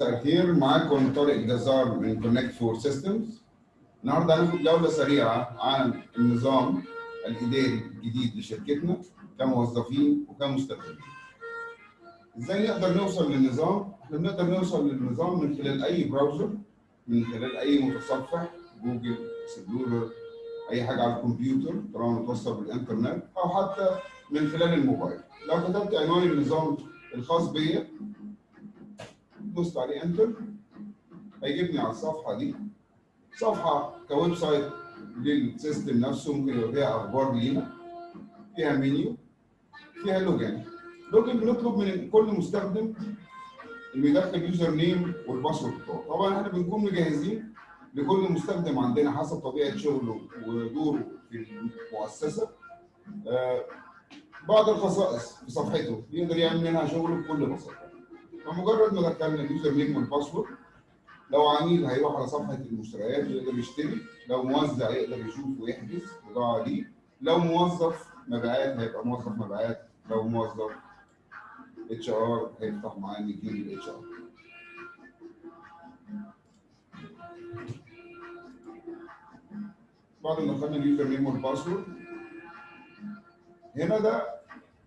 مساء معاكم طارق جزار من Connect For Systems النهارده هناخد جولة سريعة عن النظام الإداري الجديد لشركتنا كموظفين وكمستخدمين. إزاي نقدر نوصل للنظام؟ إحنا بنقدر نوصل للنظام من خلال أي browser من خلال أي متصفح جوجل Explorer أي حاجة على الكمبيوتر طالما متوصل بالإنترنت أو حتى من خلال الموبايل. لو كتبت عنوان النظام الخاص بيا دوست عليه enter هيجيبني على الصفحة دي. صفحة ك website لل system نفسه ممكن يبقى فيها أخبار لينا فيها منيو فيها login login بنطلب من كل مستخدم إنه يدخل username وال password بتاعه. طبعا إحنا بنكون مجهزين لكل مستخدم عندنا حسب طبيعة شغله ودوره في المؤسسة. آه بعض الخصائص في صفحته يقدر يعمل منها شغله بكل بساطة. فمجرد ما دخلنا ال username وال password لو عميل هيروح على صفحة المشتريات ويقدر يشتري لو موزع يقدر يشوف ويحجز بضاعه دي. لو موظف مبيعات هيبقى موظف مبيعات لو موظف HR هيفتح معاه نجيب ال HR بعد ما دخلنا ال username وال password هنا ده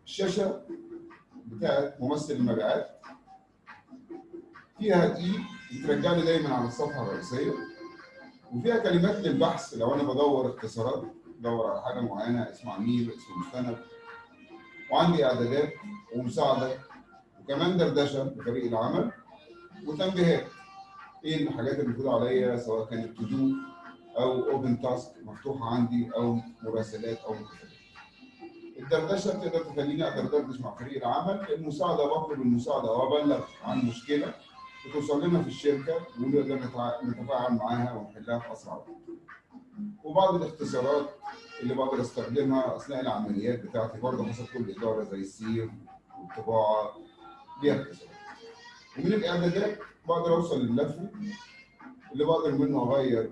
الشاشة بتاعت ممثل المبيعات. فيها اي بترجعني دايما على الصفحة الرئيسية وفيها كلمات للبحث. لو أنا بدور اختصارات بدور على حاجة معينة اسم عميل اسم مستند وعندي إعدادات ومساعدة وكمان دردشة لفريق العمل وتنبيهات. إيه الحاجات اللي المفروض عليا؟ سواء كانت to do أو open task مفتوحة عندي أو مراسلات أو مكتبات. الدردشة بتقدر تخليني ادردش مع فريق العمل. المساعدة بطلب المساعده وأبلغ عن مشكلة بتوصل لنا في الشركة ونقدر نتفاعل معاها ونحلها في اسرع وقت. وبعض الاختصارات اللي بقدر أستخدمها أثناء العمليات بتاعتي برضه حسب كل إدارة زي السير والطباعة ليها اختصارات. ومن الإعدادات بقدر أوصل للملف اللي بقدر منه أغير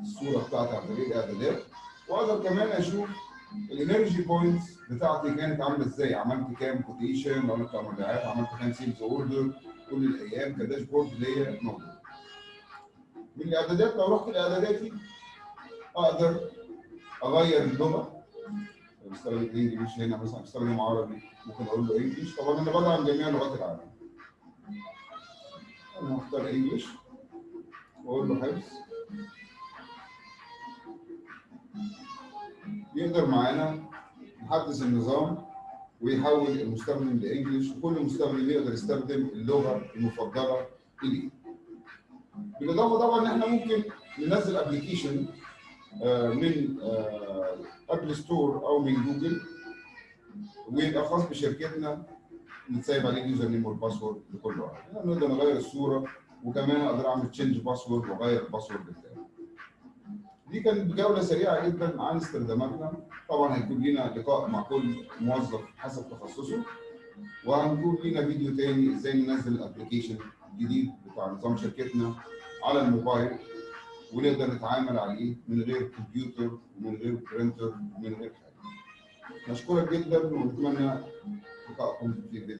الصورة بتاعتي عن طريق الإعدادات وأقدر كمان أشوف ال energy points بتاعتي كانت عاملة إزاي عملت كام quotation أنا بتاع مبيعات عملت كام sales order كل الأيام ك dashboard ليا موجود. من الإعدادات لو رحت لاعداداتي أقدر أغير اللغة. بستخدم انجلش هنا مثلا بستخدم عربي. ممكن أقول له انجلش طبعا أنا بدعم جميع لغات العالم. أنا هختار انجلش واقول له حفظ. يقدر معانا يحدث النظام. ويحول المستخدم لانجلش وكل مستخدم يقدر يستخدم اللغة المفضلة إليه. بالإضافة طبعا إن إحنا ممكن ننزل application من ابل ستور أو من جوجل ويبقى خاص بشركتنا نتسيب عليه ال username وال password لكل واحد. نقدر نغير الصورة وكمان أقدر أعمل change password وأغير ال password بتاعي. دي كانت جولة سريعة جدا عن استخداماتنا طبعا هيكون لنا لقاء مع كل موظف حسب تخصصه وهنكون لنا فيديو تاني إزاي ننزل ال application الجديد بتاع نظام شركتنا على الموبايل ونقدر نتعامل عليه من غير كمبيوتر ومن غير برينتر ومن غير حاجة. نشكرك جدا ونتمنى لقائكم في الفيديو